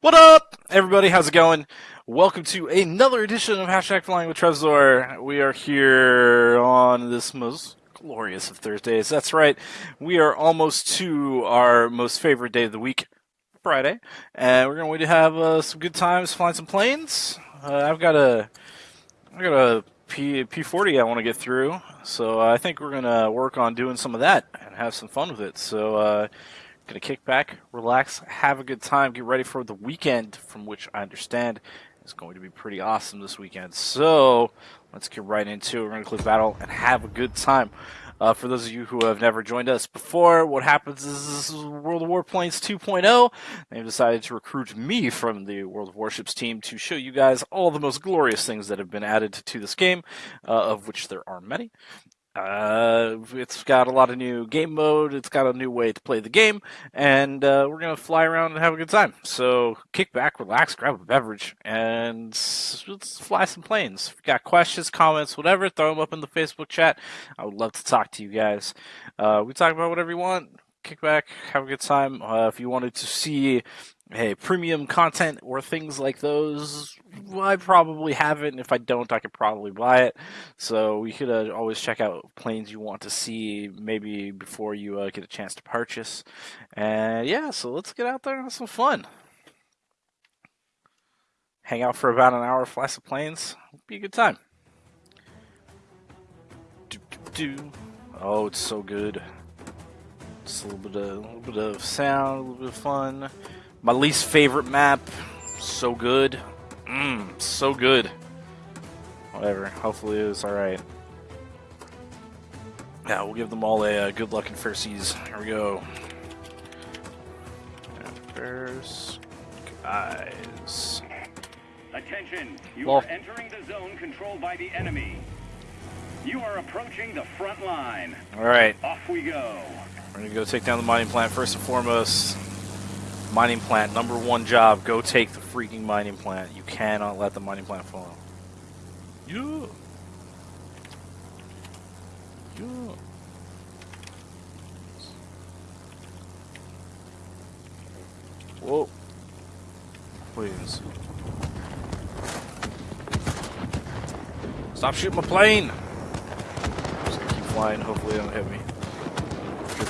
What up, everybody? How's it going? Welcome to another edition of Hashtag Flying with Trevzor. We are here on this most glorious of Thursdays. That's right. We are almost to our most favorite day of the week, Friday, and we're going to have uh, some good times flying some planes. Uh, I've got a, I got a P P40 I want to get through, so I think we're gonna work on doing some of that and have some fun with it. So. Uh, Gonna kick back, relax, have a good time, get ready for the weekend, from which I understand is going to be pretty awesome this weekend. So let's get right into it. We're gonna click battle and have a good time. Uh, for those of you who have never joined us before, what happens is this is World of Warplanes 2.0. They've decided to recruit me from the World of Warships team to show you guys all the most glorious things that have been added to this game, uh, of which there are many. Uh, it's got a lot of new game mode. It's got a new way to play the game, and uh, we're gonna fly around and have a good time. So kick back, relax, grab a beverage, and let's fly some planes. Got questions, comments, whatever, throw them up in the Facebook chat. I would love to talk to you guys. Uh, we talk about whatever you want. Kick back, have a good time. Uh, if you wanted to see hey, premium content or things like those, I probably have it, and if I don't, I could probably buy it. So you could uh, always check out planes you want to see, maybe before you uh, get a chance to purchase. And yeah, so let's get out there and have some fun. Hang out for about an hour, fly some planes, be a good time. Do, do, do. Oh, it's so good. Just a little bit of, a little bit of sound, a little bit of fun. My least favorite map. So good. Mmm, so good. Whatever. Hopefully it was alright. Yeah, we'll give them all a uh, good luck in fair seas. Here we go. First guys. Attention, you are entering the zone controlled by the enemy. You are approaching the front line. Alright, Off we go. we're gonna go take down the mining plant first and foremost. Mining plant, number one job, go take the freaking mining plant. You cannot let the mining plant fall. Yeah. Yeah. Whoa. Please. Stop shooting my plane! Just keep flying, hopefully they don't hit me.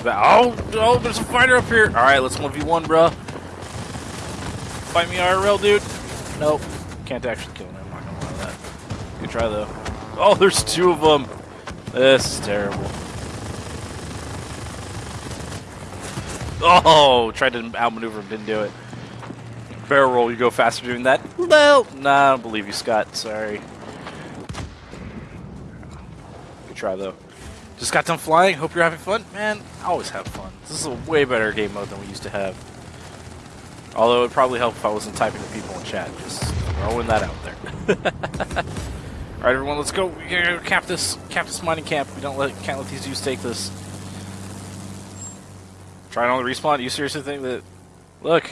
Oh, oh, there's a fighter up here! Alright, let's 1v1, bro. Fight me IRL, dude. Nope. Can't actually kill him, I'm not gonna lie to that. Good try, though. Oh, there's two of them! This is terrible. Oh, tried to outmaneuver him, didn't do it. Barrel roll, you go faster doing that? No! Nah, I don't believe you, Scott. Sorry. Good try, though. Just got done flying. Hope you're having fun. Man, I always have fun. This is a way better game mode than we used to have. Although it would probably help if I wasn't typing to people in chat. Just throwing that out there. Alright, everyone, let's go. We gotta cap this, cap this mining camp. We don't let, can't let these dudes take this. Trying on the respawn? You seriously think that... Look.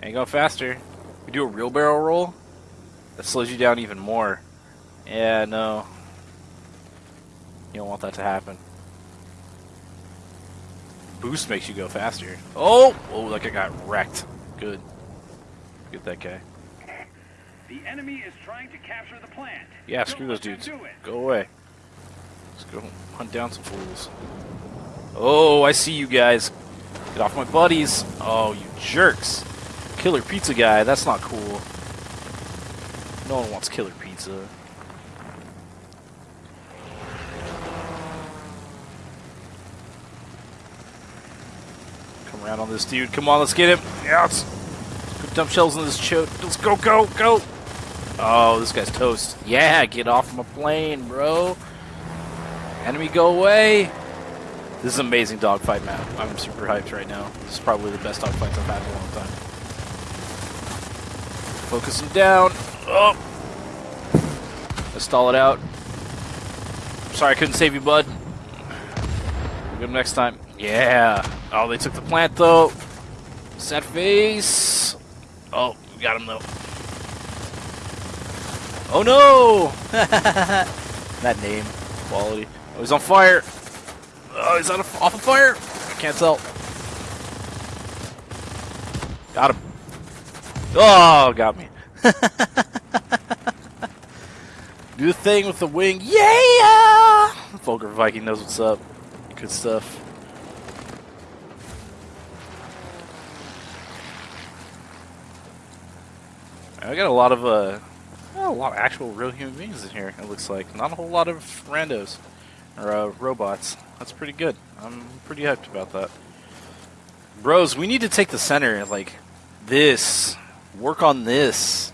Ain't go faster. We do a real barrel roll? That slows you down even more. Yeah, no. You don't want that to happen. Boost makes you go faster. Oh! Oh, that I got wrecked. Good. Get that guy. The enemy is trying to capture the plant. Yeah, Don't screw those dudes. Go away. Let's go hunt down some fools. Oh, I see you guys. Get off my buddies. Oh, you jerks. Killer pizza guy, that's not cool. No one wants killer pizza. On this dude. Come on, let's get him. Yes. Put dump shells in this choke. Let's go, go, go. Oh, this guy's toast. Yeah, get off my plane, bro. Enemy, go away. This is an amazing dogfight map. I'm super hyped right now. This is probably the best dogfight I've had in a long time. Focus him down. Oh. Let's stall it out. Sorry I couldn't save you, bud. We'll get him next time. Yeah. Oh, they took the plant, though. Sad face. Oh, we got him, though. Oh no! that name, quality. Oh, he's on fire. Oh, he's on a, off of fire. I can't tell. Got him. Oh, got me. Do the thing with the wing. Yeah! Vulgar Viking knows what's up. Good stuff. I got a lot of uh, a lot of actual real human beings in here. It looks like not a whole lot of randos or uh, robots. That's pretty good. I'm pretty hyped about that. Bros, we need to take the center. Like this, work on this.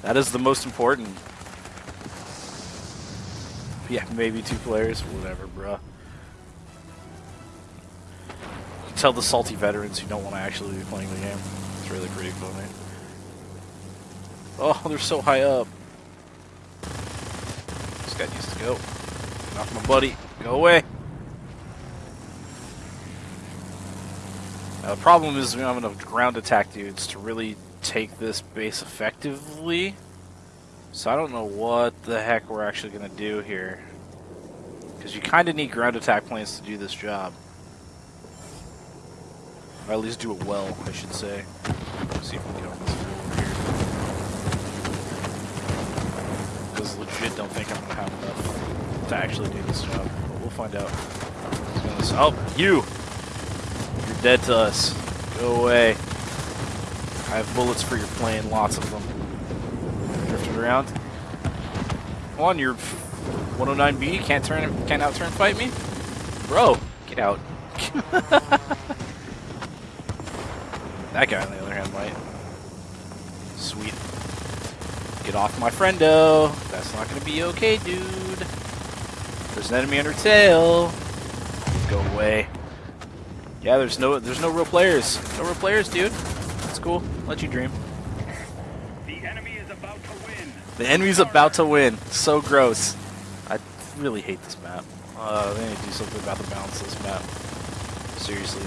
That is the most important. Yeah, maybe two players, whatever, bruh. Tell the salty veterans who don't want to actually be playing the game. It's really pretty funny. Oh, they're so high up. This guy needs to go. Off my buddy. Go away. Now, the problem is we don't have enough ground attack dudes to really take this base effectively. So I don't know what the heck we're actually going to do here. Because you kind of need ground attack planes to do this job. Or at least do it well, I should say. Let's see if we can get on this over here. Because legit don't think I'm to have enough to actually do this job. But we'll find out. Oh, you! You're dead to us. Go away. I have bullets for your plane, lots of them. Drifting around. Come on, you're 109B, can't turn can't out turn fight me? Bro, get out. that guy on the other hand might. Sweet. Get off my friendo. That's not gonna be okay, dude. There's an enemy under tail. Go away. Yeah, there's no there's no real players. No real players, dude. That's cool. Let you dream. The enemy is about to win. The enemy's about to win. So gross. I really hate this map. Uh, they need to do something about the balance of this map. Seriously.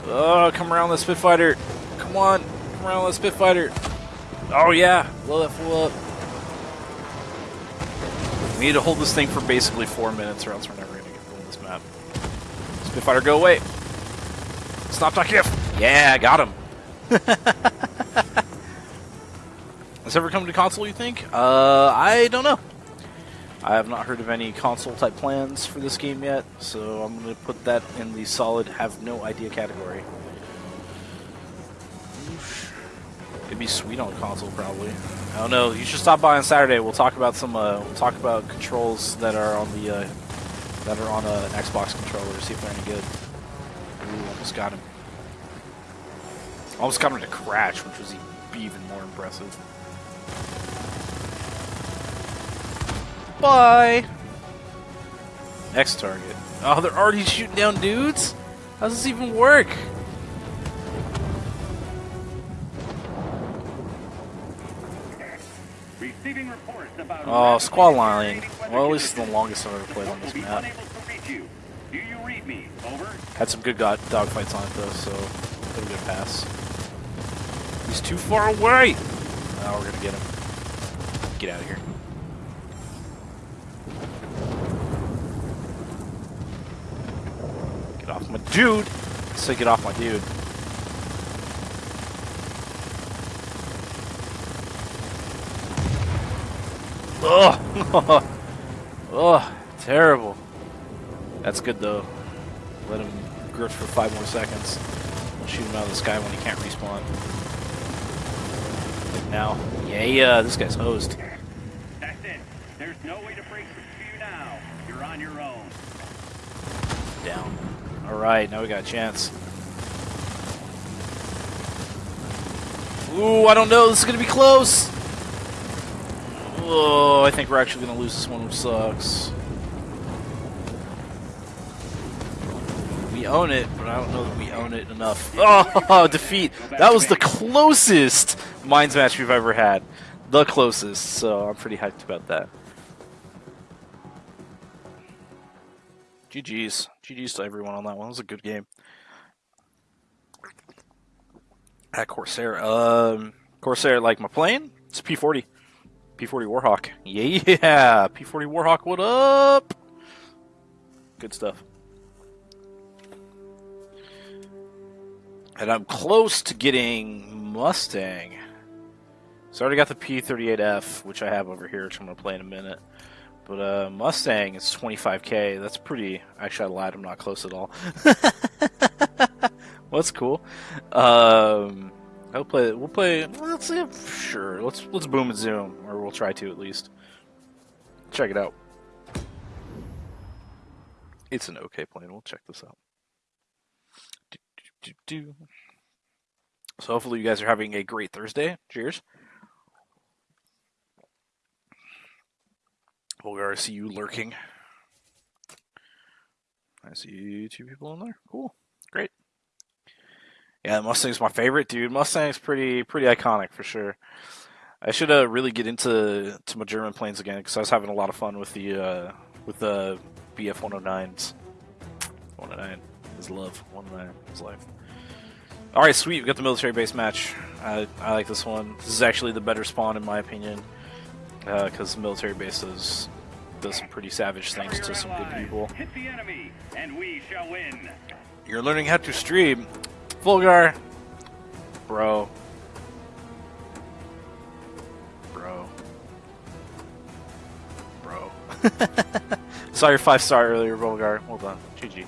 Whatever. Oh, come around the Spitfighter. Come on. Come around the Spitfighter. Oh, yeah. Blow that fool up. We need to hold this thing for basically four minutes or else we're never going to get through this map. Spitfighter, go away. Stop talking. Yeah, I got him. Has ever come to console, you think? Uh, I don't know. I have not heard of any console type plans for this game yet, so I'm going to put that in the solid have no idea category. It'd be sweet on console, probably. I don't know. You should stop by on Saturday. We'll talk about some. Uh, we'll talk about controls that are on the uh, that are on an Xbox controller. See if they're any good. Ooh, almost got him. Almost got him to crash, which was even more impressive. Bye! Next target. Oh, they're already shooting down dudes? How does this even work? Oh, squad line. Well, at least it's the longest I've ever played on this map. unable to reach you. Do you read me? Over. Had some good god dogfights on it though, so a pass. He's too far away! Now we're gonna get him. Get out of here. Get off my dude! Say get off my dude. Ugh! oh, terrible. That's good though. Let him grift for five more seconds. We'll shoot him out of the sky when he can't respawn. Like now. Yeah, yeah, this guy's hosed. That's it. There's no way to break through now. You're on your own. Down. Alright, now we got a chance. Ooh, I don't know. This is going to be close. Oh, I think we're actually going to lose this one, which sucks. We own it, but I don't know that we own it enough. Oh, defeat. That was the closest Minds match we've ever had. The closest, so I'm pretty hyped about that. GG's. GG's to everyone on that one. It was a good game. At Corsair. Um, Corsair, like my plane? It's a P40. P40 Warhawk. Yeah! P40 Warhawk, what up? Good stuff. And I'm close to getting Mustang. So I already got the P38F, which I have over here, which I'm going to play in a minute. But uh, Mustang is 25k. That's pretty. Actually, I lied. I'm not close at all. well, that's cool. Um, I'll play. We'll play. Let's see. Sure. Let's let's boom and zoom, or we'll try to at least. Check it out. It's an okay plane. We'll check this out. Do, do, do. So hopefully you guys are having a great Thursday. Cheers. Volgar, I see you lurking. I see two people in there. Cool. Great. Yeah, Mustang's my favorite, dude. Mustang's pretty pretty iconic for sure. I should uh, really get into to my German planes again because I was having a lot of fun with the uh, with the BF 109s. 109 is love. 109 is life. All right, sweet. We got the military base match. I, I like this one. This is actually the better spawn in my opinion because uh, the military base does, does some pretty savage things to some good people. Hit the enemy, and we shall win. You're learning how to stream. Volgar. Bro. Bro. Bro. Saw your five star earlier, Volgar. Hold on. GG.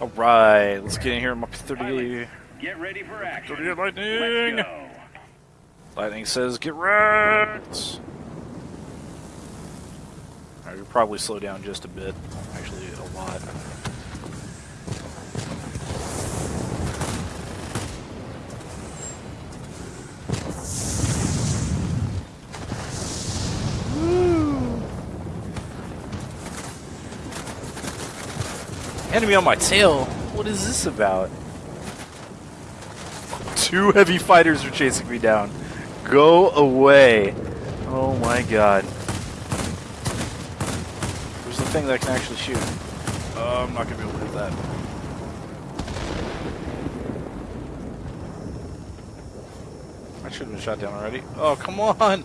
Alright, let's get in here. I'm up to 30. Get ready for action. 38 lightning. Lightning says, get wrecked! Alright, we'll probably slow down just a bit. Actually, a lot. Enemy on my tail? What is this about? Two heavy fighters are chasing me down. Go away. Oh my god. Thing that can actually shoot? Oh, I'm not gonna be able to hit that. I should have been shot down already. Oh, come on!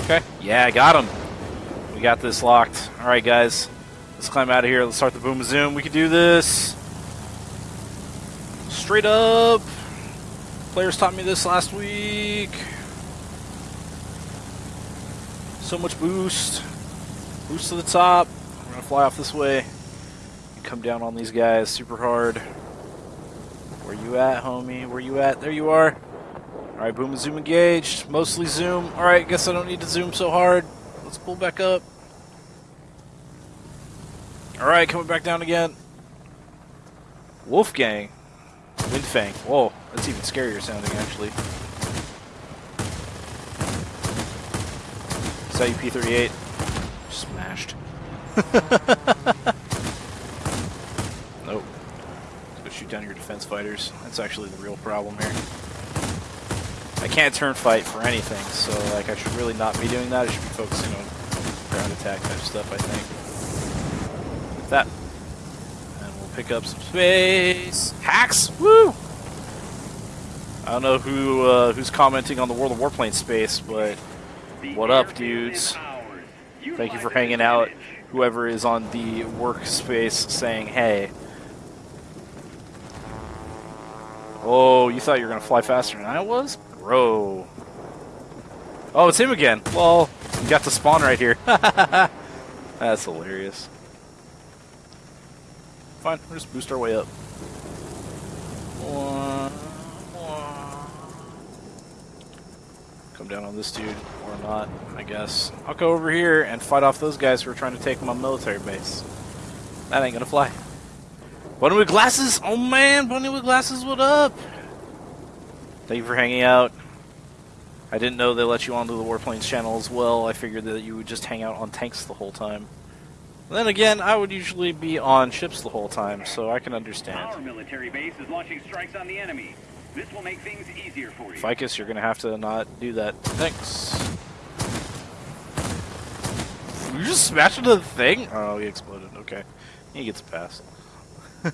Okay. Yeah, I got him. We got this locked. Alright, guys. Let's climb out of here. Let's start the boom zoom. We can do this. Straight up. Players taught me this last week. So much boost. Boost to the top. We're going to fly off this way. And come down on these guys super hard. Where you at, homie? Where you at? There you are. Alright, boom and zoom engaged. Mostly zoom. Alright, guess I don't need to zoom so hard. Let's pull back up. Alright, coming back down again. Wolfgang. Windfang. Whoa, that's even scarier sounding, actually. Sayu P-38. Smashed. nope. Let's go shoot down your defense fighters. That's actually the real problem here. I can't turn fight for anything, so like I should really not be doing that. I should be focusing on ground attack type stuff, I think that. And we'll pick up some space. Hacks! Woo! I don't know who uh, who's commenting on the World of Warplane space, but what up, dudes? Thank you for hanging out. Whoever is on the workspace saying hey. Oh, you thought you were going to fly faster than I was? Bro. Oh, it's him again. Well, you got the spawn right here. That's hilarious. Fine, we'll just boost our way up. Come down on this dude, or not, I guess. I'll go over here and fight off those guys who are trying to take my military base. That ain't gonna fly. Bunny with glasses? Oh man, Bunny with glasses, what up? Thank you for hanging out. I didn't know they let you onto the Warplanes channel as well. I figured that you would just hang out on tanks the whole time. Then again, I would usually be on ships the whole time, so I can understand. Our military base is launching strikes on the enemy. This will make things easier for you. Ficus, you're going to have to not do that. Thanks. You just smashed into the thing? Oh, he exploded. Okay. He gets a pass.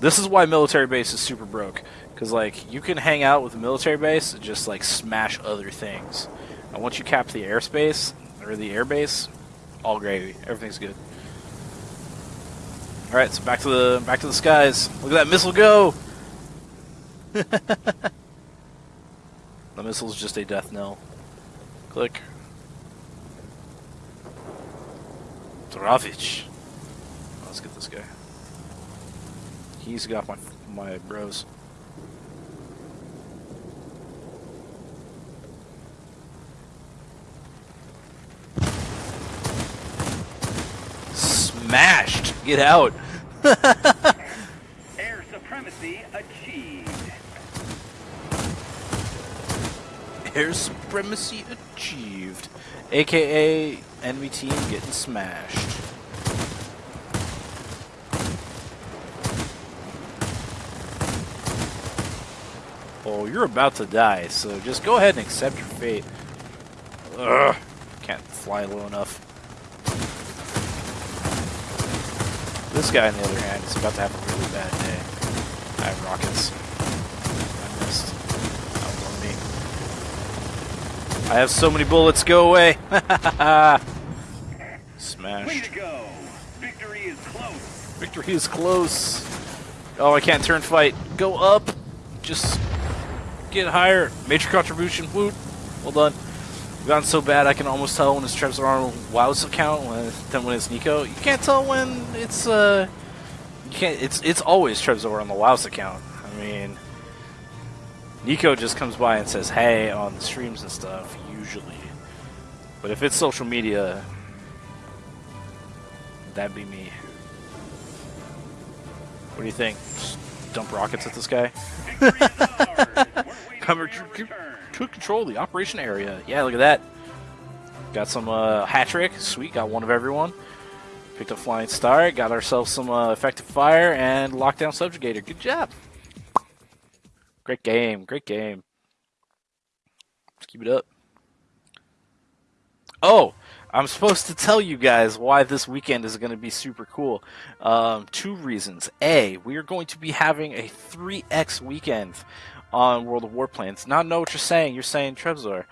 this is why military base is super broke. Because, like, you can hang out with a military base and just, like, smash other things. And once you cap the airspace or the airbase, all gravy. Everything's good. All right, so back to the back to the skies. Look at that missile go! the missile's just a death knell. Click. Dravich. Let's get this guy. He's got my my bros. Smashed! Get out! Air supremacy achieved. Air supremacy achieved. AKA enemy team getting smashed. Oh, you're about to die, so just go ahead and accept your fate. Ugh, can't fly low enough. This guy, on the other hand, is about to have a really bad day. I have rockets. I missed. That was on me. I have so many bullets. Go away. Smash. Way to go. Victory is close. Victory is close. Oh, I can't turn fight. Go up. Just get higher. Major contribution. Woot. Well done. We've gotten so bad I can almost tell when it's Trevor Arnold WoW's account when than when it's Nico. You can't tell when it's uh you can't it's it's always Trevor on the WoW's account. I mean Nico just comes by and says hey on the streams and stuff, usually. But if it's social media that'd be me. What do you think? Just dump rockets at this guy? Victory is ours. We're waiting Cover to, control the operation area. Yeah, look at that. Got some uh, hat trick. Sweet, got one of everyone. Picked up flying star. Got ourselves some uh, effective fire and lockdown subjugator. Good job. Great game. Great game. Let's keep it up. Oh, I'm supposed to tell you guys why this weekend is going to be super cool. Um, two reasons. A, we are going to be having a 3x weekend on World of Warplanes. Now, I know what you're saying. You're saying, Trevzor,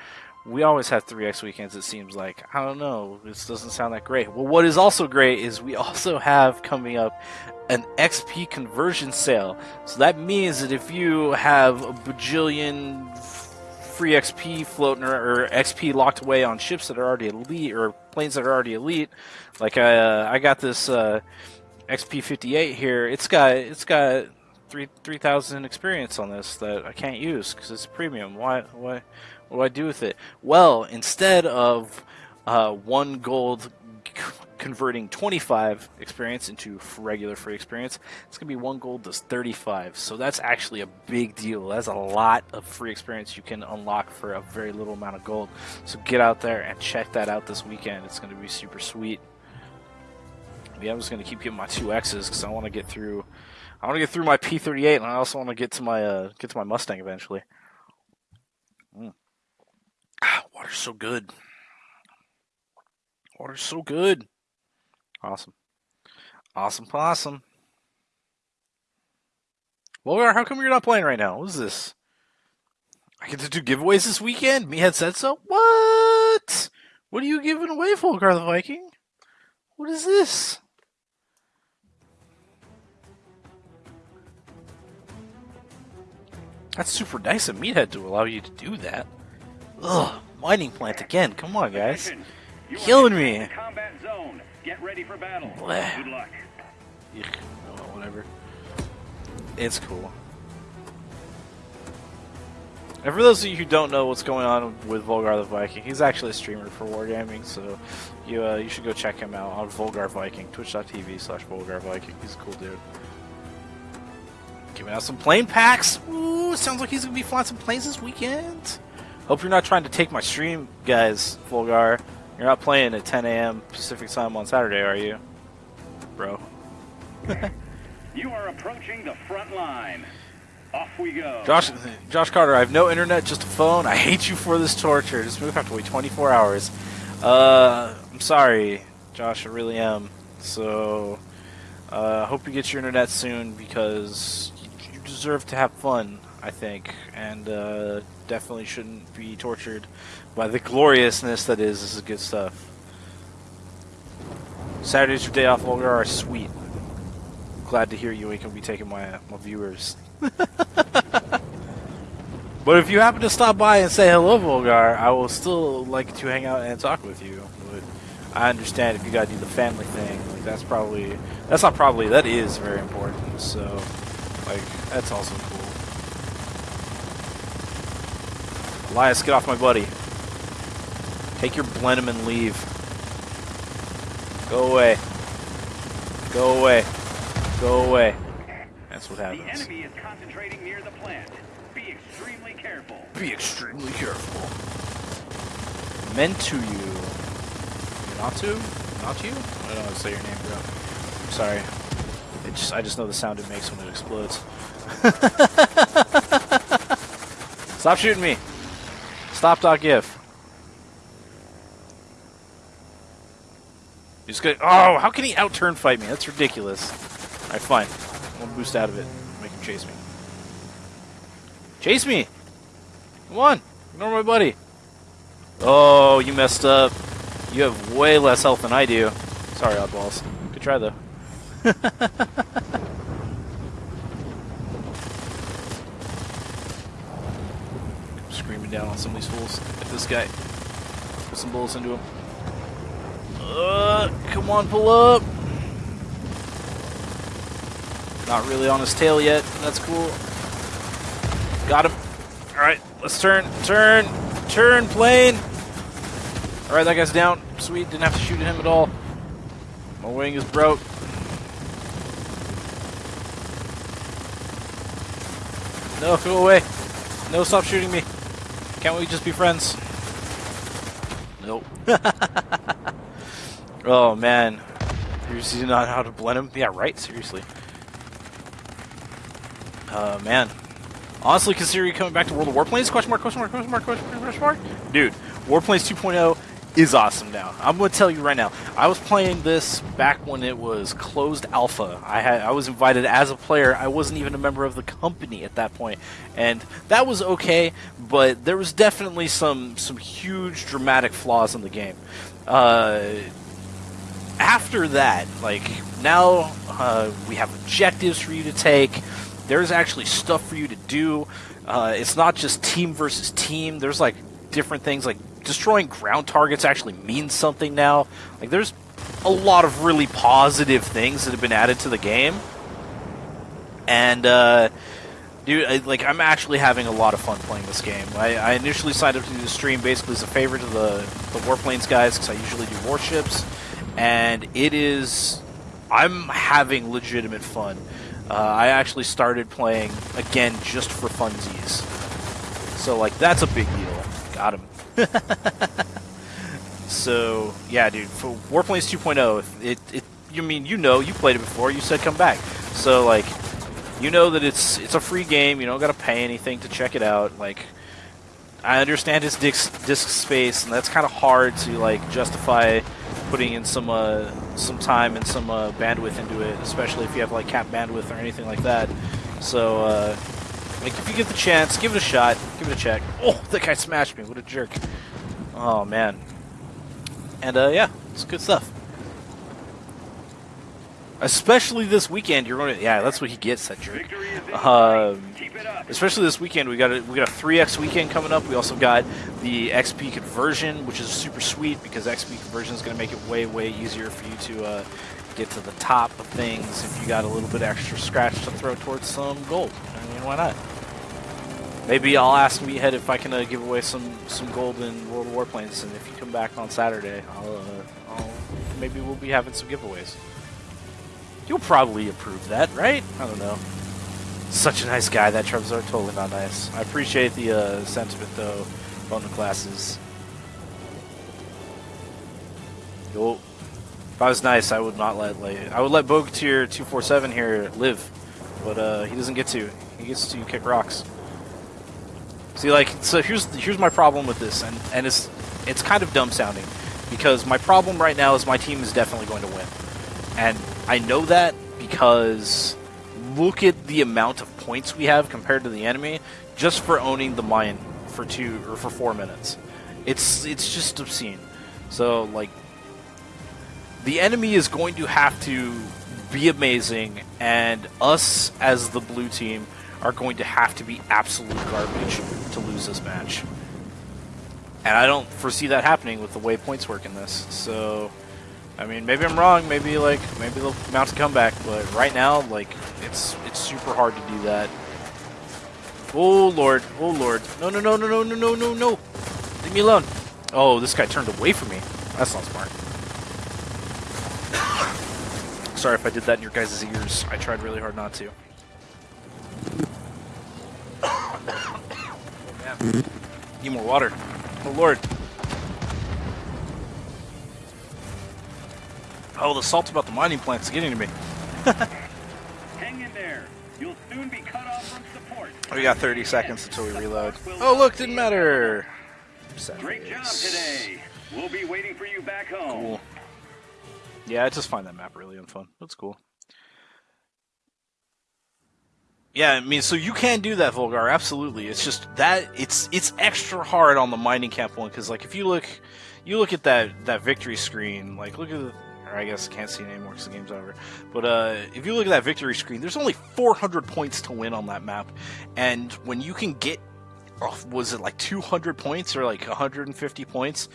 we always have 3x weekends, it seems like. I don't know. This doesn't sound that great. Well, what is also great is we also have coming up an XP conversion sale. So that means that if you have a bajillion free XP floating or, XP locked away on ships that are already elite or planes that are already elite, like I, uh, I got this uh, XP 58 here. It's got it's got three three thousand experience on this that I can't use because it's premium. Why why what do I do with it? Well, instead of uh, one gold converting 25 experience into regular free experience, it's going to be one gold does 35. So that's actually a big deal. That's a lot of free experience you can unlock for a very little amount of gold. So get out there and check that out this weekend. It's going to be super sweet. Yeah, I'm just going to keep getting my two X's because I want to get through. I want to get through my P38, and I also want to get to my uh, get to my Mustang eventually. Mm. Ah, water's so good. Water's so good. Awesome. Awesome possum. Volgar, how come you're not playing right now? What is this? I get to do giveaways this weekend? Meathead said so? What? What are you giving away, Volgar the Viking? What is this? That's super nice of Meathead to allow you to do that. Ugh, mining plant again. Come on, guys. You Killing me. Combat zone. Get ready for battle. Bleh. Good luck. Oh, whatever. It's cool. And for those of you who don't know what's going on with Volgar the Viking, he's actually a streamer for Wargaming, so you uh, you should go check him out on Volgar Viking, twitch.tv slash Volgar Viking. He's a cool dude. Giving out some plane packs. Ooh, sounds like he's gonna be flying some planes this weekend. Hope you're not trying to take my stream, guys, Volgar. You're not playing at 10 a.m. Pacific time on Saturday, are you? Bro. You are approaching the front line. Off we go. Josh, Josh Carter, I have no internet, just a phone. I hate you for this torture. This move have to wait 24 hours. Uh, I'm sorry, Josh. I really am. So, uh, hope you get your internet soon because you, you deserve to have fun. I think, and uh, definitely shouldn't be tortured by the gloriousness that is. This is good stuff. Saturdays your day off, Volgar, are sweet. Glad to hear you ain't gonna be taking my my viewers. but if you happen to stop by and say hello, Volgar, I will still like to hang out and talk with you. But I understand if you gotta do the family thing. Like that's probably that's not probably that is very important. So like that's also cool. Elias, get off my buddy. Take your Blenheim and leave. Go away. Go away. Go away. That's what happens. The enemy is concentrating near the plant. Be extremely careful. Be extremely careful. Meant to you. Not to? Not you? I don't know how to say your name, bro. I'm sorry. It just, I just know the sound it makes when it explodes. Stop shooting me. Stop gif. He's gonna. Oh, how can he out turn fight me? That's ridiculous. Alright, fine. One boost out of it. Make him chase me. Chase me! Come on! Ignore my buddy. Oh, you messed up. You have way less health than I do. Sorry, oddballs. Good try, though. Screaming down on some of these fools. Get this guy. Put some bullets into him. Uh, come on, pull up. Not really on his tail yet. That's cool. Got him. Alright, let's turn, turn, turn, plane. Alright, that guy's down. Sweet, didn't have to shoot at him at all. My wing is broke. No, go away. No, stop shooting me. Can't we just be friends? Nope. oh, man. Seriously, not how to blend him? Yeah, right, seriously. Uh, man. Honestly, considering coming back to World of Warplanes, question mark, question mark, question mark, question mark, question mark. Dude, Warplanes 2.0 is awesome now. I'm going to tell you right now. I was playing this back when it was closed alpha. I had I was invited as a player. I wasn't even a member of the company at that point, and that was okay. But there was definitely some some huge dramatic flaws in the game. Uh, after that, like now uh, we have objectives for you to take. There's actually stuff for you to do. Uh, it's not just team versus team. There's like different things like destroying ground targets actually means something now. Like there's a lot of really positive things that have been added to the game. And uh, dude, I, like I'm actually having a lot of fun playing this game. I, I initially signed up to do the stream basically as a favor to the the Warplanes guys because I usually do warships, and it is I'm having legitimate fun. Uh, I actually started playing again just for funsies. So like that's a big deal. Got him. so yeah, dude. For Warplanes 2.0, it it you mean you know you played it before. You said come back. So like you know that it's it's a free game. You don't got to pay anything to check it out. Like I understand it's disk, disk space, and that's kind of hard to like justify putting in some uh, some time and some uh, bandwidth into it, especially if you have like cap bandwidth or anything like that. So, uh, like, if you get the chance, give it a shot, give it a check. Oh, that guy smashed me! What a jerk! Oh man. And uh, yeah, it's good stuff. Especially this weekend, you're going to yeah, that's what he gets, that jerk. Victory is in Um, sight. Keep it up. especially this weekend we got a we got a 3x weekend coming up we also got the xp conversion which is super sweet because xp conversion is going to make it way way easier for you to uh, get to the top of things if you got a little bit extra scratch to throw towards some gold i mean why not maybe i'll ask meathead if i can uh, give away some some gold in world of warplanes and if you come back on saturday i'll, uh, I'll maybe we'll be having some giveaways you'll probably approve that right i don't know such a nice guy. That Trevor totally not nice. I appreciate the uh, sentiment though on the classes. Yo, if I was nice, I would not let like I would let Bogatir two four seven here live, but uh, he doesn't get to. Gets to kick rocks. See, like, so here's here's my problem with this, and and it's it's kind of dumb sounding, because my problem right now is my team is definitely going to win, and I know that because look at the amount of points we have compared to the enemy just for owning the mine for two or for four minutes. It's it's just obscene. So like the enemy is going to have to be amazing, and us as the blue team are going to have to be absolute garbage to lose this match. And I don't foresee that happening with the way points work in this. So, I mean, maybe I'm wrong. Maybe like maybe they'll mount a comeback, but right now, like it's it's super hard to do that. Oh lord, oh lord, no no no no no no no no no, leave me alone. Oh, this guy turned away from me. That's not smart. Sorry if I did that in your guys' ears. I tried really hard not to. Oh. Need more water. Oh, Lord. Oh, the salt about the mining plant's getting to me. Hang in there. You'll soon be cut off from support. We got 30 seconds until we reload. Oh, look, didn't matter. Sad Great job today. We'll be waiting for you back home. Cool. Yeah, I just find that map really unfun. That's cool. Yeah, I mean, so you can do that, Volgar. Absolutely. It's just that it's it's extra hard on the mining camp one because, like, if you look, you look at that that victory screen. Like, look at the. I guess I can't see it anymore because the game's over. But uh, if you look at that victory screen, there's only 400 points to win on that map, and when you can get, oh, was it like 200 points or like 150 points?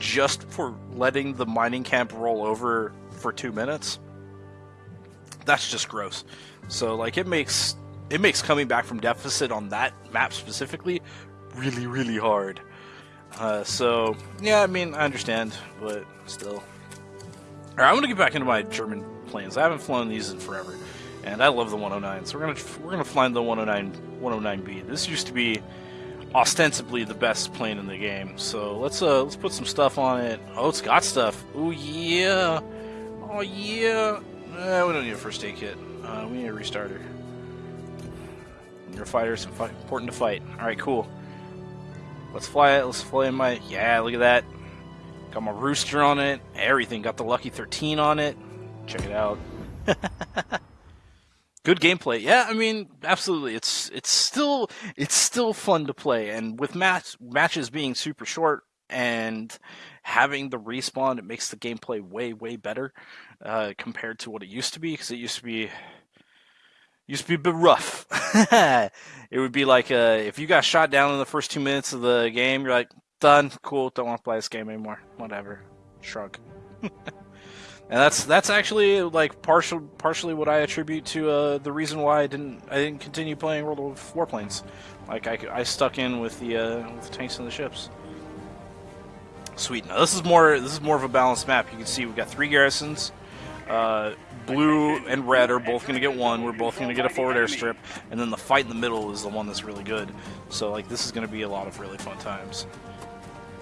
just for letting the mining camp roll over for two minutes that's just gross so like it makes it makes coming back from deficit on that map specifically really really hard uh, so yeah i mean i understand but still all right i'm gonna get back into my german planes i haven't flown these in forever and i love the 109 so we're gonna we're gonna fly the 109 109b this used to be ostensibly the best plane in the game. So let's uh let's put some stuff on it. Oh, it's got stuff. Oh yeah. Oh yeah. Uh, we don't need a first aid kit. Uh, we need a restarter. When you're fighter, it's important to fight. All right, cool. Let's fly it. Let's fly in my. Yeah, look at that. Got my rooster on it. Everything. Got the Lucky 13 on it. Check it out. good gameplay. Yeah, I mean, absolutely. It's it's still it's still fun to play, and with match matches being super short and having the respawn, it makes the gameplay way way better uh, compared to what it used to be. Because it used to be used to be a bit rough. it would be like uh, if you got shot down in the first two minutes of the game, you're like, done, cool, don't want to play this game anymore. Whatever, shrug. and that's that's actually like partial partially what I attribute to uh, the reason why I didn't I didn't continue playing World of Warplanes. Like I, I stuck in with the uh, with the tanks and the ships. Sweet. Now this is more this is more of a balanced map. You can see we've got three garrisons. Uh, blue and red are both going to get one. We're both going to get a forward airstrip, and then the fight in the middle is the one that's really good. So like this is going to be a lot of really fun times.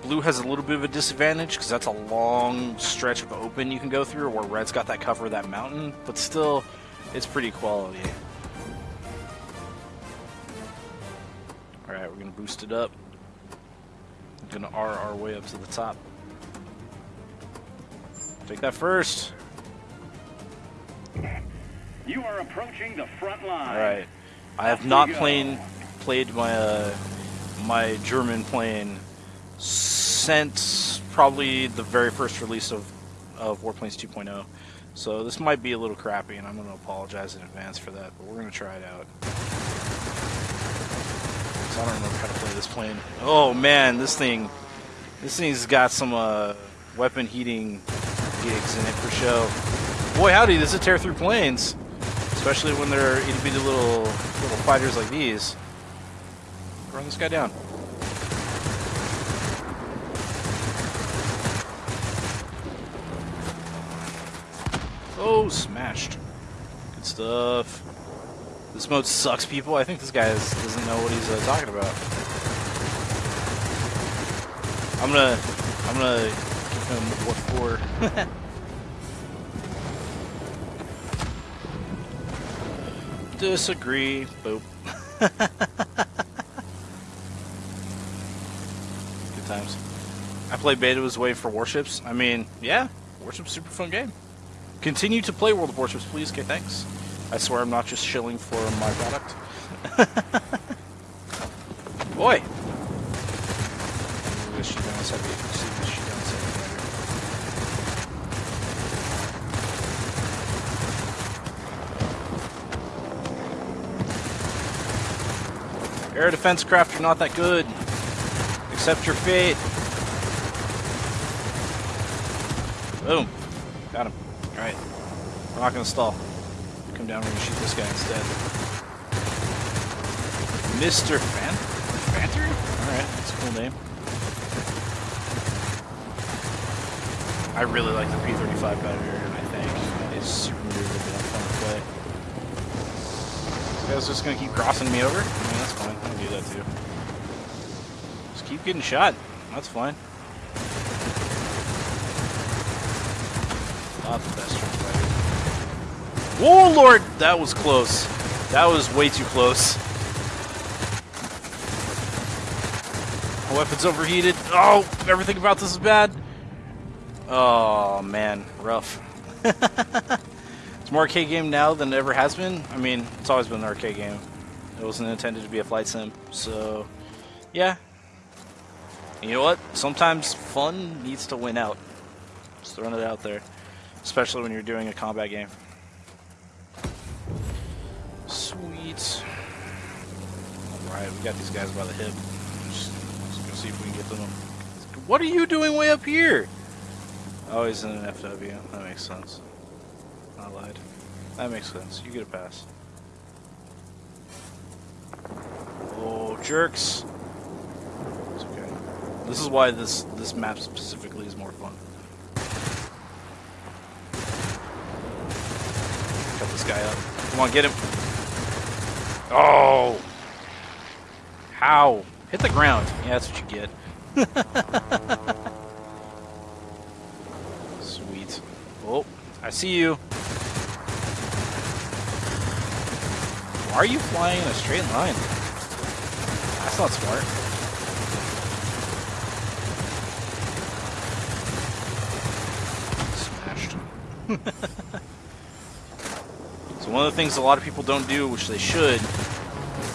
Blue has a little bit of a disadvantage because that's a long stretch of open you can go through, where red's got that cover of that mountain, but still, it's pretty quality. Alright, we're going to boost it up. Going to R our way up to the top. Take that first. You are approaching the front line. All right. I have not played played my uh, my German plane since probably the very first release of of Warplanes 2.0. So this might be a little crappy, and I'm going to apologize in advance for that. But we're going to try it out. So I don't remember how to play this plane. Oh man, this thing, this thing's got some uh, weapon heating gigs in it for show. Boy, howdy, this is tear through planes. Especially when they're itty bitty little little fighters like these. Run this guy down. Oh, smashed. Good stuff. This mode sucks, people. I think this guy is, doesn't know what he's uh, talking about. I'm gonna, I'm gonna give him what for. Disagree. Boop. Good times. I played beta was waiting for warships. I mean, yeah, warships super fun game. Continue to play World of Warships, please. Okay, thanks. I swear I'm not just shilling for my product. Boy! Ooh, this shit down heavy. See this shit down heavy. Air defense craft are not that good. Accept your fate. Boom. Got him. Alright. We're not gonna stall. Come down, gonna shoot this guy instead. Mr. Fan Fanter? Alright, that's a cool name. I really like the P35 better, I think. It's super movable and fun to play. This guy's just gonna keep crossing me over? I mean, that's fine. I can do that too. Just keep getting shot. That's fine. Not the best. Whoa, Lord! That was close. That was way too close. My weapon's overheated. Oh, everything about this is bad. Oh, man. Rough. more arcade game now than it ever has been. I mean, it's always been an arcade game. It wasn't intended to be a flight sim. So, yeah. And you know what? Sometimes fun needs to win out. Just throwing it out there. Especially when you're doing a combat game. Sweet. Alright, we got these guys by the hip. Just gonna see if we can get them. What are you doing way up here? Oh, he's in an FW. That makes sense. I lied. That makes sense. You get a pass. Oh, jerks. It's okay. This is why this this map specifically is more fun. Cut this guy up. Come on, get him. Oh! How? Hit the ground. Yeah, that's what you get. Sweet. Oh, I see you. Why are you flying in a straight line? That's not smart. Smashed. so one of the things a lot of people don't do, which they should,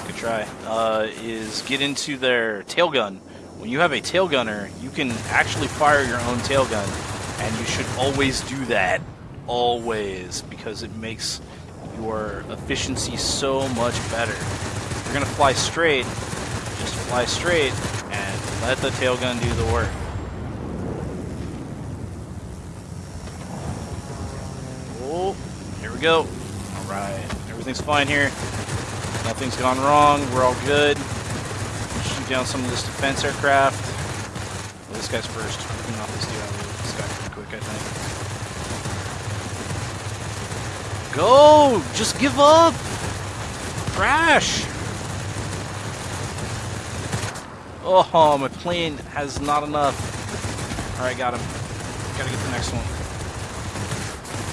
good try, uh, is get into their tail gun. When you have a tail gunner, you can actually fire your own tail gun, and you should always do that. Always, because it makes your efficiency so much better. You're gonna fly straight, just fly straight and let the tail gun do the work. Oh, here we go. Alright, everything's fine here. Nothing's gone wrong, we're all good. Shoot down some of this defense aircraft. This guy's first. We this dude this guy pretty quick, I think. Go! Just give up! Crash! Oh, my plane has not enough. Alright, got him. Gotta get the next one.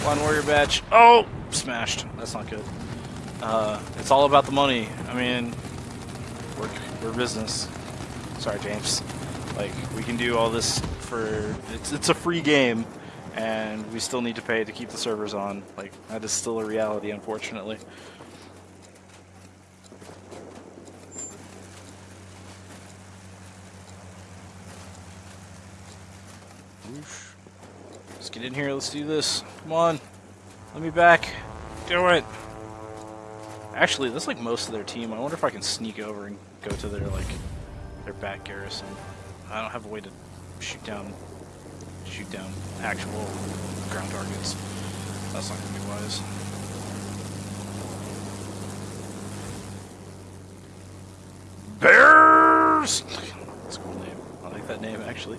One warrior badge. Oh! Smashed. That's not good. Uh, it's all about the money. I mean, we're, we're business. Sorry, James. Like, we can do all this for... It's, it's a free game and we still need to pay to keep the servers on. Like, that is still a reality, unfortunately. Oof. Let's get in here, let's do this. Come on. Let me back. Do it. Actually, that's like most of their team. I wonder if I can sneak over and go to their, like, their back garrison. I don't have a way to shoot down shoot down actual ground targets. That's not gonna be wise. Bears! That's a cool name. I like that name actually.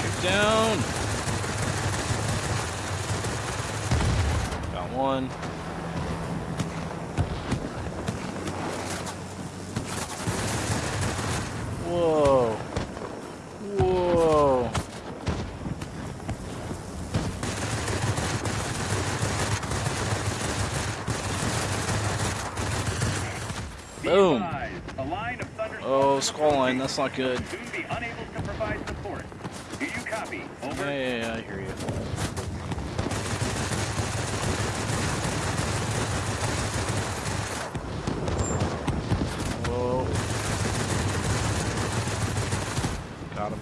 Shoot down! Got one. Whoa. Whoa. Boom. Oh, squall line, that's not good. Soon be unable to provide support. Do you copy? Over. Yeah, yeah, yeah, I hear you. Whoa. Got him.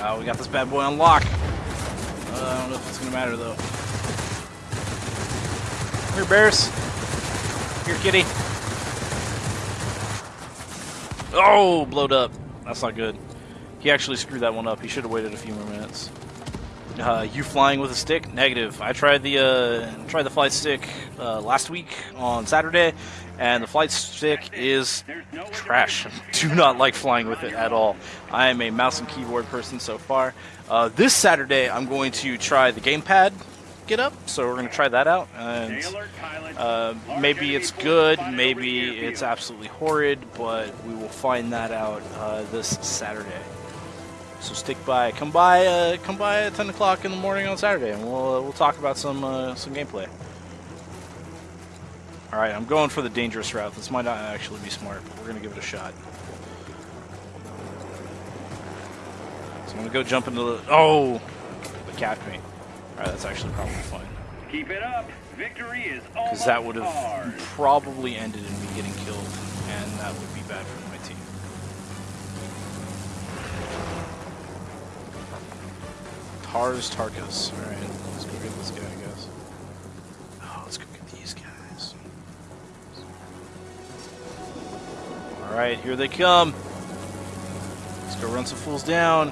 Oh, we got this bad boy on lock. Uh, I don't know if it's gonna matter though. Here, bears. Here, kitty. Oh, blowed up. That's not good. He actually screwed that one up. He should have waited a few more minutes. Uh, you flying with a stick? Negative. I tried the uh, tried the flight stick uh, last week on Saturday, and the flight stick is trash. Do not like flying with it at all. I am a mouse and keyboard person so far. Uh, this Saturday, I'm going to try the gamepad get up, so we're going to try that out. And uh, maybe it's good, maybe it's absolutely horrid, but we will find that out uh, this Saturday. So stick by, come by, uh, come by at 10 o'clock in the morning on Saturday, and we'll we'll talk about some uh, some gameplay. All right, I'm going for the dangerous route. This might not actually be smart, but we're gonna give it a shot. So I'm gonna go jump into the. Oh, it capped me. All right, that's actually probably fine. Keep it up. Victory is almost Because that would have ours. probably ended in me getting killed, and that would be bad for my team. Tars Tarkus. Alright, let's go get this guy, Alright, here they come. Let's go run some fools down.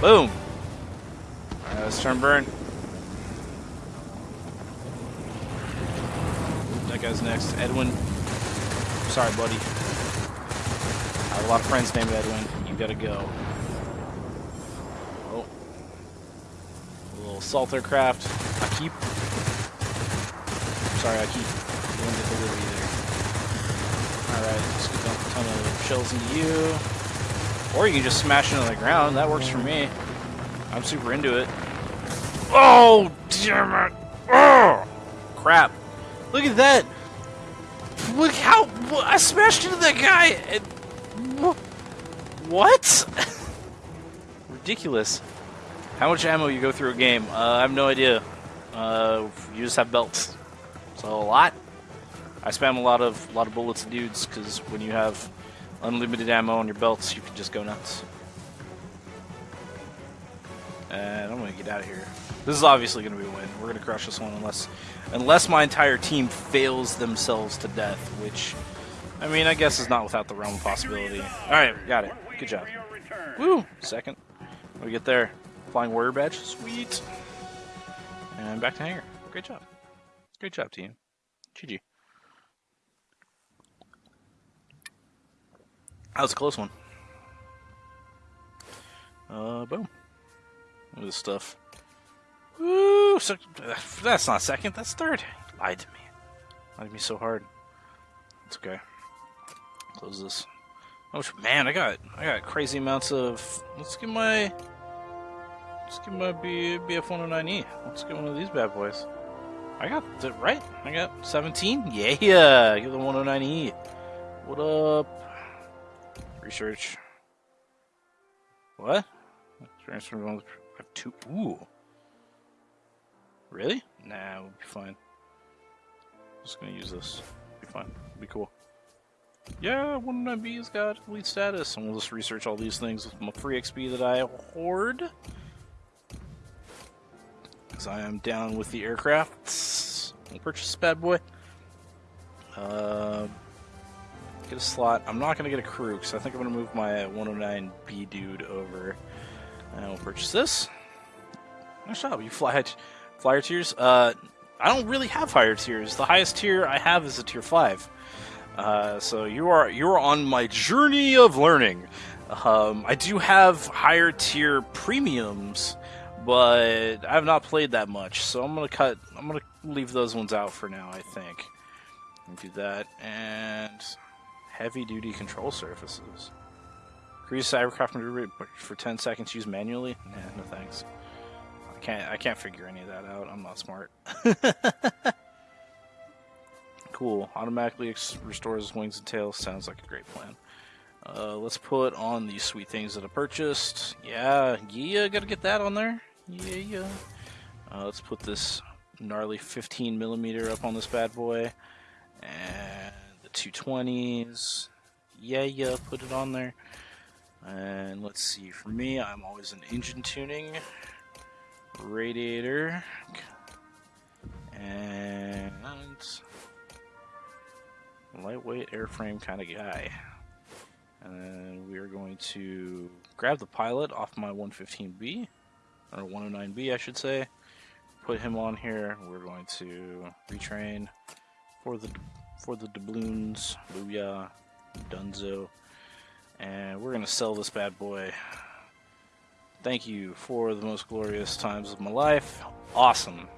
Boom. Alright, let's turn burn. That guy's next. Edwin. Sorry, buddy. I have a lot of friends named Edwin. You gotta go. Oh. A little assault aircraft. I keep. Sorry, I keep doing the delivery there. Alright, go dump a ton of shells into you. Or you can just smash into the ground. That works for me. I'm super into it. Oh, damn it. Oh, crap. Look at that. How... I smashed into that guy. And, what? Ridiculous. How much ammo you go through a game? Uh, I have no idea. Uh, you just have belts. So a lot. I spam a lot of lot of bullets and dudes because when you have unlimited ammo on your belts, you can just go nuts. And I'm gonna get out of here. This is obviously gonna be a win. We're gonna crush this one unless unless my entire team fails themselves to death, which I mean I guess it's not without the realm of possibility. Alright, got it. Good job. Woo! Second. We get there? Flying warrior badge? Sweet. And back to hangar. Great job. Great job, team. GG. That was a close one. Uh, boom. Look at this stuff. Woo! So, that's not second, that's third. Lied to me. Lied to me so hard. It's okay. Close this. Oh man, I got I got crazy amounts of. Let's get my. Let's get my B, BF109E. Let's get one of these bad boys. I got it right. I got 17. Yeah, yeah. get the 109E. What up? Research. What? Transfer one. I have two. Ooh. Really? Nah, we'll be fine. Just gonna use this. Be fine. Be cool. Yeah, 109B's got elite status, and we'll just research all these things with my free XP that I hoard. Because I am down with the aircrafts. We'll purchase this bad boy. Uh, get a slot. I'm not going to get a crew, because I think I'm going to move my 109B dude over. And we'll purchase this. Nice job. You fly flyer tiers? Uh, I don't really have higher tiers. The highest tier I have is a tier 5. Uh, so you are you are on my journey of learning. Um, I do have higher tier premiums, but I have not played that much, so I'm gonna cut. I'm gonna leave those ones out for now. I think. do that. And heavy duty control surfaces. Increase cybercraft maneuver for 10 seconds Use manually? Nah, no thanks. I can't I can't figure any of that out. I'm not smart. cool. Automatically restores wings and tails. Sounds like a great plan. Uh, let's put on these sweet things that I purchased. Yeah, yeah, gotta get that on there. Yeah, yeah. Uh, let's put this gnarly 15 millimeter up on this bad boy, and the 220s. Yeah, yeah, put it on there. And let's see. For me, I'm always an engine tuning, radiator, and lightweight airframe kind of guy. And we are going to grab the pilot off my 115B, or 109B, I should say. Put him on here. We're going to retrain for the for the doubloons, booyah, dunzo, and we're gonna sell this bad boy. Thank you for the most glorious times of my life. Awesome.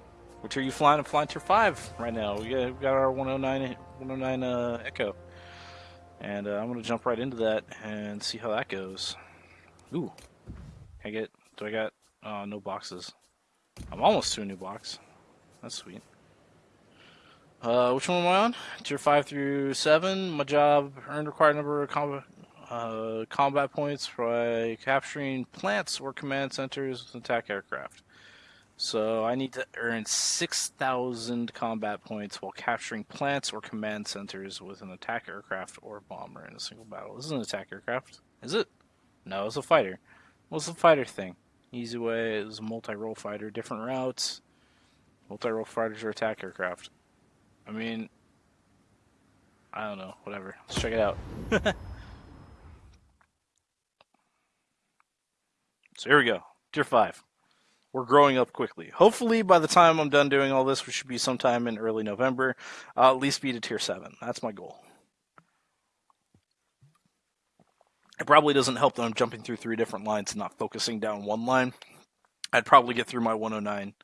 Which are you flying? I'm flying tier 5 right now. We got, we got our 109, 109 uh, Echo. And uh, I'm going to jump right into that and see how that goes. Ooh. I get... Do I got... Uh, no boxes. I'm almost to a new box. That's sweet. Uh, which one am I on? Tier 5 through 7. My job, earned required number of combat, uh, combat points by capturing plants or command centers with attack aircraft. So I need to earn 6,000 combat points while capturing plants or command centers with an attack aircraft or bomber in a single battle. This is an attack aircraft. Is it? No, it's a fighter. What's the fighter thing? Easy way is multi-role fighter, different routes. Multi-role fighters or attack aircraft. I mean, I don't know. Whatever. Let's check it out. so here we go. Tier 5 we're growing up quickly. Hopefully, by the time I'm done doing all this, which should be sometime in early November, I'll at least be to tier 7. That's my goal. It probably doesn't help that I'm jumping through three different lines and not focusing down one line. I'd probably get through my 109,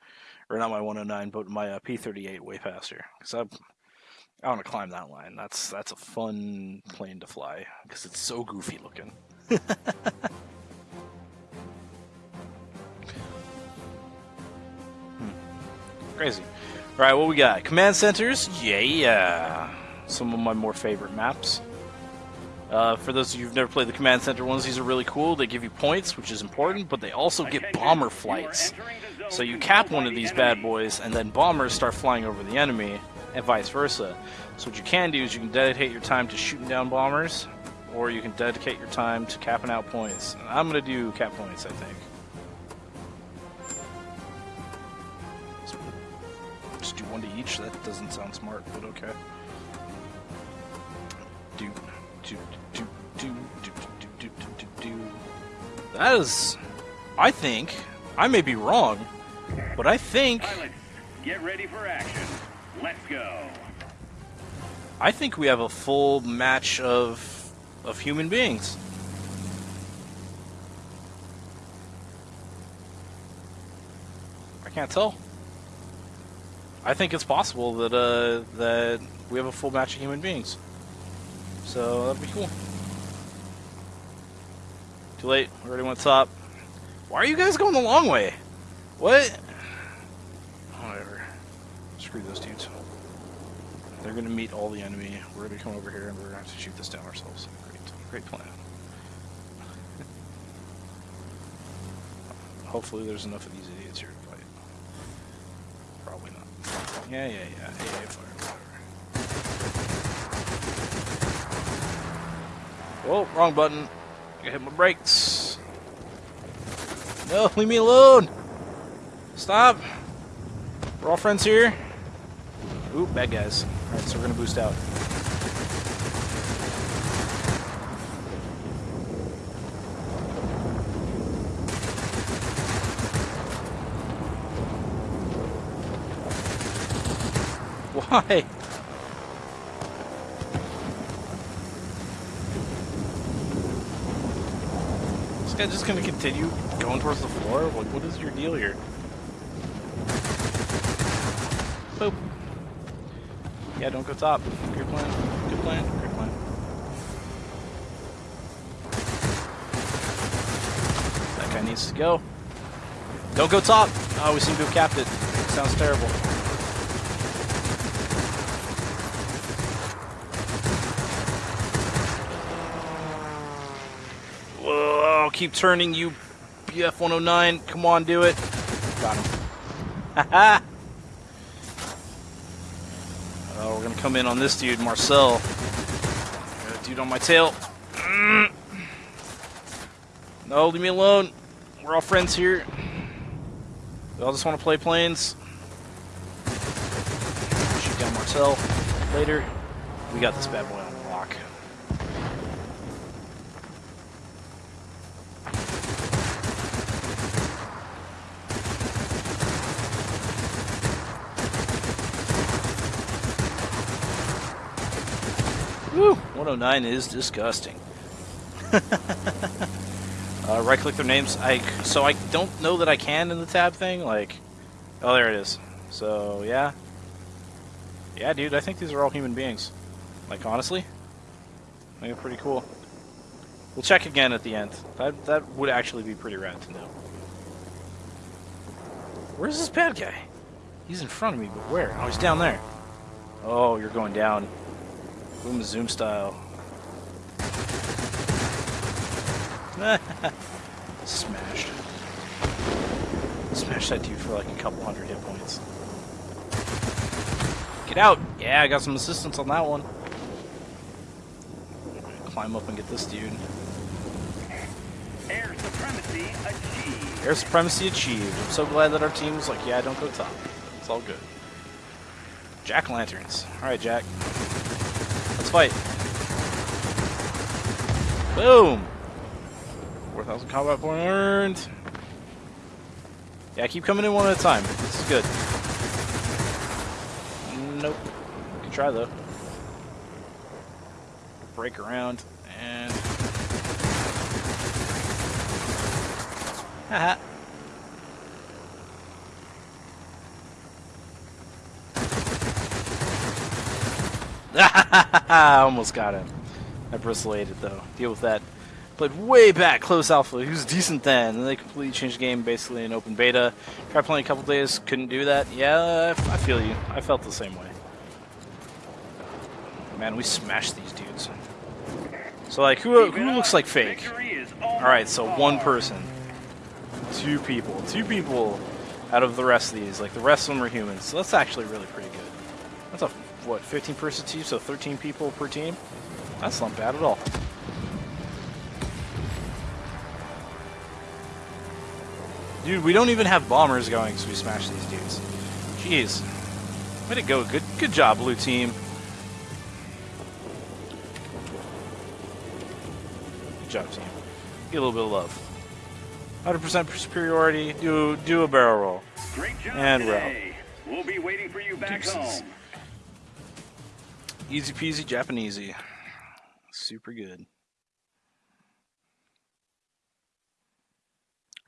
or not my 109, but my uh, P38 way faster. Because I, I want to climb that line. That's that's a fun plane to fly because it's so goofy looking. Crazy. Alright, what we got? Command centers? Yeah. yeah. Some of my more favorite maps. Uh, for those of you who've never played the command center ones, these are really cool. They give you points, which is important, but they also get bomber flights. So you cap one of these bad boys, and then bombers start flying over the enemy, and vice versa. So what you can do is you can dedicate your time to shooting down bombers, or you can dedicate your time to capping out points. I'm going to do cap points, I think. One to each. That doesn't sound smart, but okay. Do, do, do, do, do, do, do, do, do. That is, I think, I may be wrong, but I think. Pilots, get ready for action. Let's go. I think we have a full match of of human beings. I can't tell. I think it's possible that uh, that we have a full match of human beings. So that'd be cool. Too late. Already went top. Why are you guys going the long way? What? Whatever. Screw those dudes. They're gonna meet all the enemy. We're gonna come over here and we're gonna have to shoot this down ourselves. Great, great plan. Hopefully, there's enough of these idiots here to fight. Probably not. Yeah, yeah, yeah. AA fire. Oh, wrong button. I hit my brakes. No, leave me alone. Stop. We're all friends here. Ooh, bad guys. Alright, so we're gonna boost out. Why? This guy just gonna continue going towards the floor? Like, what is your deal here? Boop. Yeah, don't go top. Good plan. Good plan. Good plan. That guy needs to go. Don't go top. Oh, we seem to have capped it. Sounds terrible. Whoa, keep turning, you BF 109. Come on, do it. Got him. Haha. oh, we're gonna come in on this dude, Marcel. Dude on my tail. No, leave me alone. We're all friends here. We all just want to play planes. Shoot down Marcel later. We got this bad boy on lock. Woo! 109 is disgusting. uh, right click their names. I so I don't know that I can in the tab thing. Like, oh, there it is. So yeah, yeah, dude. I think these are all human beings. Like honestly, I think they're pretty cool. We'll check again at the end. That that would actually be pretty rad to know. Where's this bad guy? He's in front of me, but where? Oh, he's down there. Oh, you're going down. Boom zoom style. Smashed. Smashed that dude for like a couple hundred hit points. Get out! Yeah, I got some assistance on that one. Climb up and get this dude. Air supremacy achieved. Air supremacy achieved. I'm so glad that our team was like, yeah, don't go top. It's all good. Jack lanterns. Alright, Jack. Fight. Boom! 4,000 combat point earned. Yeah, keep coming in one at a time. This is good. Nope. Can try though. Break around and. Haha. Almost got him. I bristlated though. Deal with that. Played way back, close alpha. He was decent then. And they completely changed the game basically in open beta. Tried playing a couple days, couldn't do that. Yeah, I feel you. I felt the same way. Man, we smashed these dudes. So like, who, who looks like fake? Alright, so one person. Two people. Two people out of the rest of these. Like, the rest of them are humans. So that's actually really pretty good. That's a, what, 15 person team? So 13 people per team? That's not bad at all. Dude, we don't even have bombers going, so we smash these dudes. Jeez. Way to go. Good good job, blue team. Good job, team. Get a little bit of love. 100% superiority. Do do a barrel roll. Great job And today. We'll be waiting for you back home. Easy peasy Japanesey. Super good.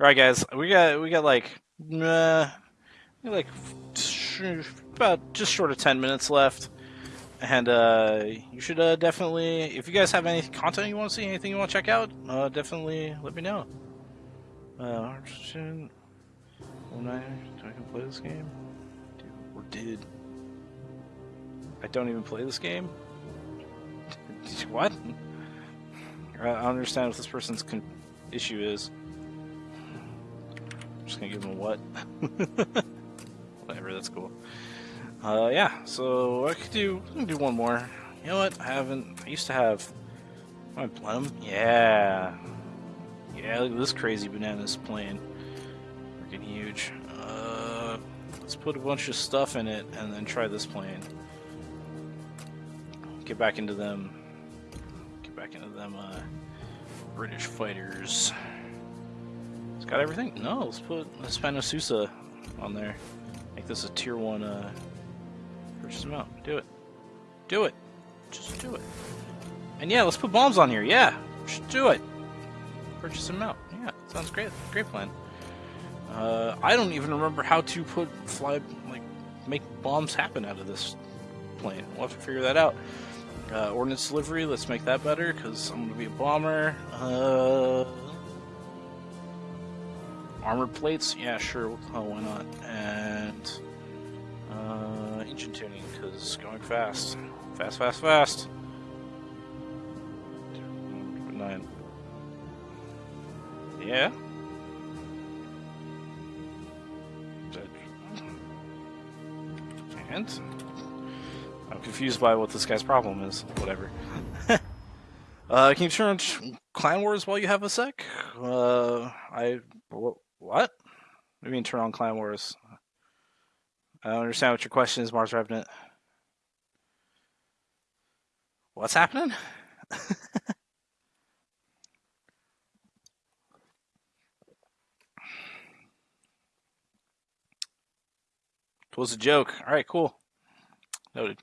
All right, guys, we got we got like uh, like about just short of ten minutes left, and uh, you should uh, definitely, if you guys have any content you want to see, anything you want to check out, uh, definitely let me know. Uh, should I can play this game? Dude, or did? I don't even play this game. what? I don't understand what this person's issue is. I'm just gonna give him a what. Whatever, that's cool. Uh, yeah. So I could do. I can do one more. You know what? I haven't. I used to have. My Blenheim. Yeah. Yeah. Look at this crazy bananas plane. Freaking huge. Uh, let's put a bunch of stuff in it and then try this plane. Get back into them. Get back into them. Uh, British fighters. It's got everything. No, let's put let's spend Susa on there. Make this a tier one. Uh, purchase amount. Do it. Do it. Just do it. And yeah, let's put bombs on here. Yeah, just do it. Purchase out. Yeah, sounds great. Great plan. Uh, I don't even remember how to put fly like make bombs happen out of this We'll have to figure that out. Uh, ordnance delivery, let's make that better because I'm going to be a bomber. Uh, armor plates, yeah, sure. Oh, why not? And uh, engine tuning because going fast. Fast, fast, fast. Nine. Yeah? And confused by what this guy's problem is. Whatever. uh, can you turn on Clan Wars while you have a sec? Uh, I wh- what? What do you mean turn on Clan Wars? I don't understand what your question is, Mars Revenant. What's happening? It was a joke. All right, cool. Noted.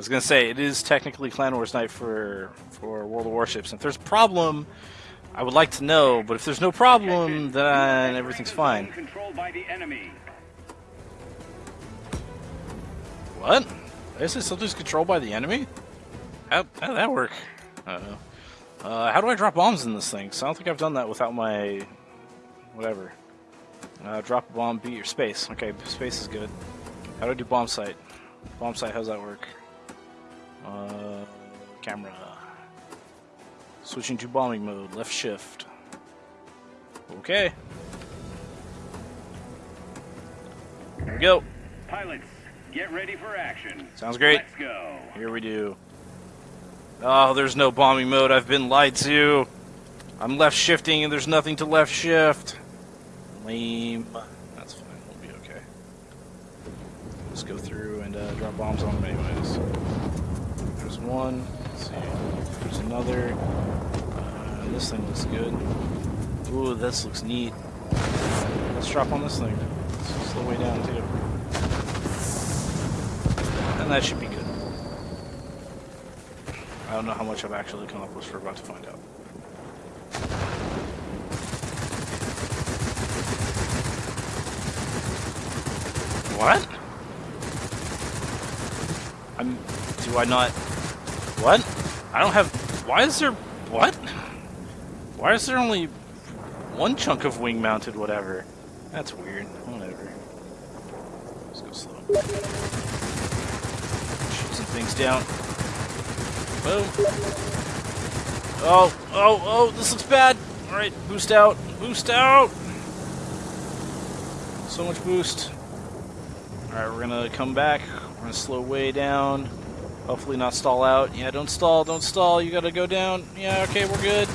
Was gonna say it is technically Clan Wars night for for World of Warships. If there's a problem, I would like to know. But if there's no problem, then everything's fine. Controlled by the enemy. What? Is it something's controlled by the enemy? How how did that work? I don't know. Uh, how do I drop bombs in this thing? Cause I don't think I've done that without my whatever. Uh, drop a bomb, beat your space. Okay, space is good. How do I do bomb sight? Bomb sight, how's that work? Uh, camera. Switching to bombing mode, left shift. Okay. Here we go. Pilots, get ready for action. Sounds great. Let's go. Here we do. Oh, there's no bombing mode. I've been lied to. I'm left shifting and there's nothing to left shift. Lame. That's fine. We'll be okay. Let's go through and uh, drop bombs on them anyways. There's one. Let's see. There's another. Uh, this thing looks good. Ooh, this looks neat. Let's drop on this thing. Let's slow way down too. And that should be good. I don't know how much I've actually come up accomplished. We're about to find out. What? I'm. Do I not? What? I don't have. Why is there? What? Why is there only one chunk of wing mounted? Whatever. That's weird. Whatever. Let's go slow. Shoot some things down. Boom. Oh, oh, oh, this looks bad. Alright, boost out. Boost out! So much boost. Alright, we're gonna come back. We're gonna slow way down. Hopefully not stall out. Yeah, don't stall, don't stall. You gotta go down. Yeah, okay, we're good.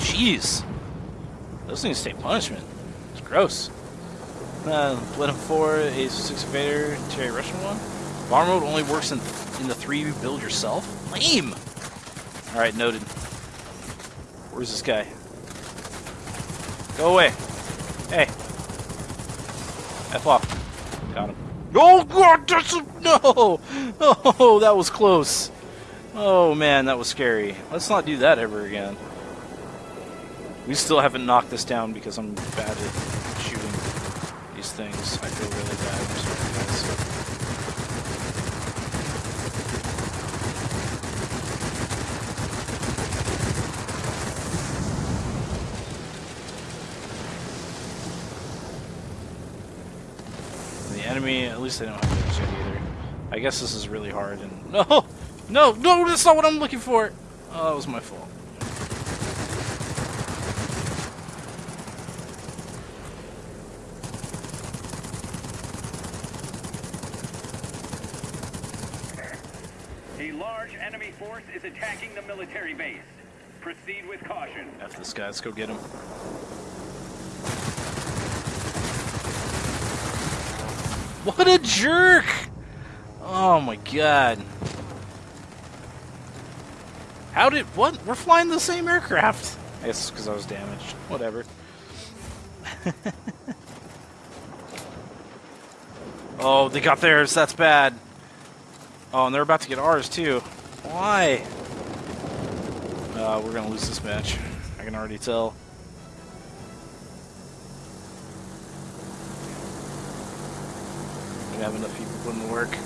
Jeez. Those things take punishment. It's gross. Uh, Blenheim 4, Ace 6 Invader, Terry Russian 1. Bomber mode only works in, in the 3 you build yourself? Lame! Alright, noted. Where's this guy? Go away. Hey. F off. Got him. Oh god, that's a, no! Oh, that was close. Oh man, that was scary. Let's not do that ever again. We still haven't knocked this down because I'm bad at shooting these things. I feel really bad. I'm sorry, guys. Enemy, at least they don't have damage yet either. I guess this is really hard and no, no, no, that's not what I'm looking for. Oh, that was my fault. A large enemy force is attacking the military base. Proceed with caution. F this guy. Let's go get him. What a jerk! Oh my god. How did. What? We're flying the same aircraft! I guess because I was damaged. Whatever. oh, they got theirs. That's bad. Oh, and they're about to get ours too. Why? Uh, we're gonna lose this match. I can already tell. We have enough people putting the work.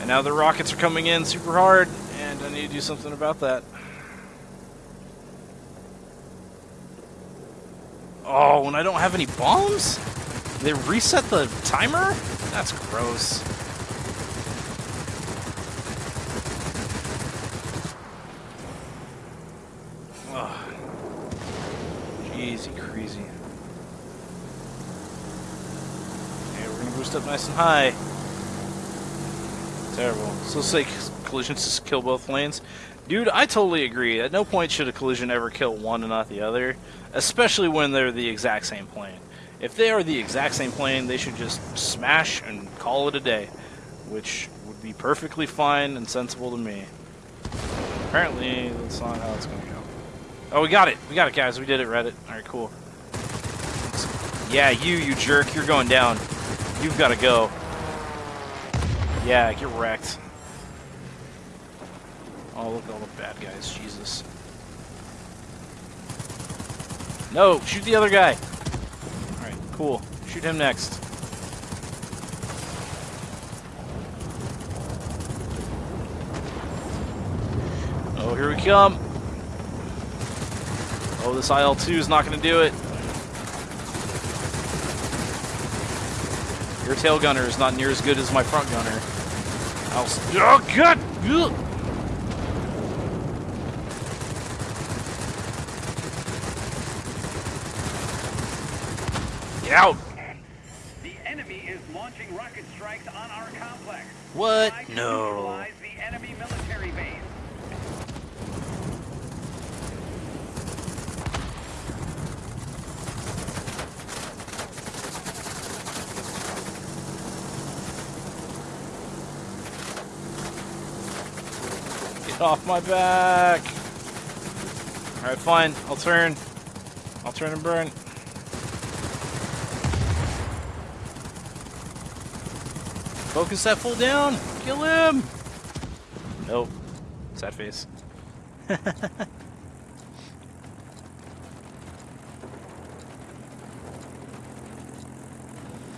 And now the rockets are coming in super hard, and I need to do something about that. Oh, when I don't have any bombs? They reset the timer? That's gross. Ugh. Easy crazy. Okay, we're gonna boost up nice and high. Terrible. So say collisions just kill both lanes. Dude, I totally agree. At no point should a collision ever kill one and not the other, especially when they're the exact same plane. If they are the exact same plane, they should just smash and call it a day, which would be perfectly fine and sensible to me. Apparently, that's not how it's going to go. Oh, we got it. We got it, guys. We did it, Reddit. All right, cool. Yeah, you, you jerk. You're going down. You've got to go. Yeah, get wrecked. Oh, look at all the bad guys. Jesus. No, shoot the other guy. Alright, cool. Shoot him next. Oh, here we come. Oh, this IL-2 is not going to do it. Your tail gunner is not near as good as my front gunner. I'll oh, God! Ugh. Get out! The enemy is launching rocket strikes on our complex. What? No. neutralize the enemy military base. Get off my back! Alright, fine. I'll turn. I'll turn and burn. Focus that fool down! Kill him! Nope. Sad face.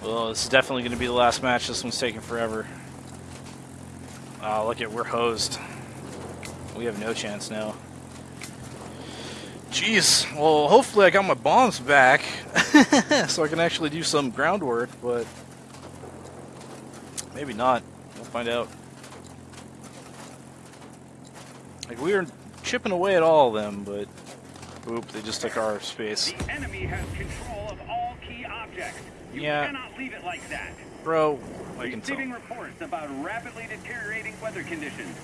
well, this is definitely going to be the last match. This one's taking forever. Oh, look at we're hosed. We have no chance now. Jeez. Well, hopefully I got my bombs back, so I can actually do some groundwork. But maybe not. We'll find out. Like we were chipping away at all of them, but oop, they just took our space. The enemy has control of all key objects. You Yeah. cannot leave it like that. Bro, I can tell. Receiving reports about rapidly deteriorating weather conditions.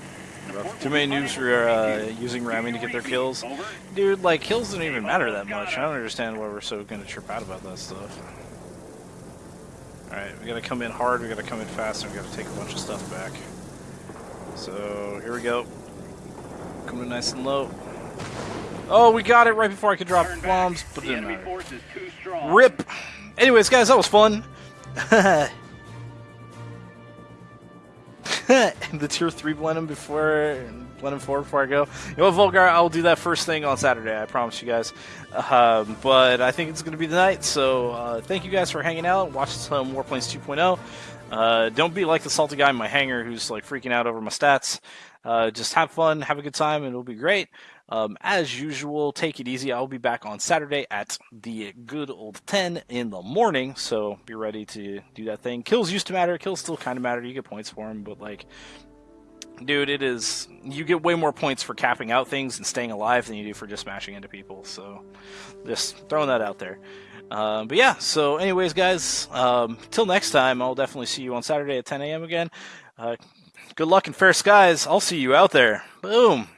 Too many noobs are uh, using ramming to get their kills. Dude, like, kills don't even matter that much. I don't understand why we're so gonna trip out about that stuff. Alright, we gotta come in hard, we gotta come in fast, and we gotta take a bunch of stuff back. So, here we go. Coming nice and low. Oh, we got it right before I could drop bombs, but it didn't matter. force is too strong. RIP! Anyways, guys, that was fun. the tier 3 Blenheim before Blenheim 4 before I go. You know Volgar, I'll do that first thing on Saturday, I promise you guys. Um, but I think it's going to be the night, so uh, thank you guys for hanging out, watching some Warplanes 2.0. Uh, don't be like the salty guy in my hangar who's like freaking out over my stats. Uh, just have fun, have a good time, and it'll be great. Um, as usual, take it easy. I'll be back on Saturday at the good old 10 in the morning, so be ready to do that thing. Kills used to matter, kills still kind of matter. You get points for them, but like, dude, it is. You get way more points for capping out things and staying alive than you do for just smashing into people, so just throwing that out there. Um, but yeah, so, anyways, guys, um, till next time, I'll definitely see you on Saturday at 10 a.m. again. Uh, good luck and fair skies. I'll see you out there. Boom.